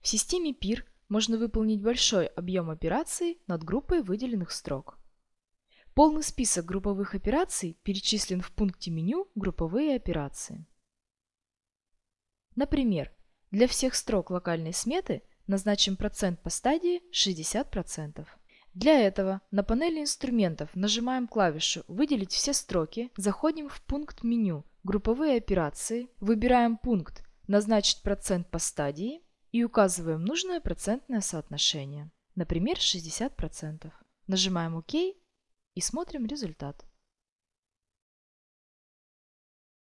В системе PIR можно выполнить большой объем операций над группой выделенных строк. Полный список групповых операций перечислен в пункте меню «Групповые операции». Например, для всех строк локальной сметы назначим процент по стадии 60%. Для этого на панели инструментов нажимаем клавишу «Выделить все строки», заходим в пункт меню «Групповые операции», выбираем пункт «Назначить процент по стадии» и указываем нужное процентное соотношение, например 60%. Нажимаем ОК и смотрим результат.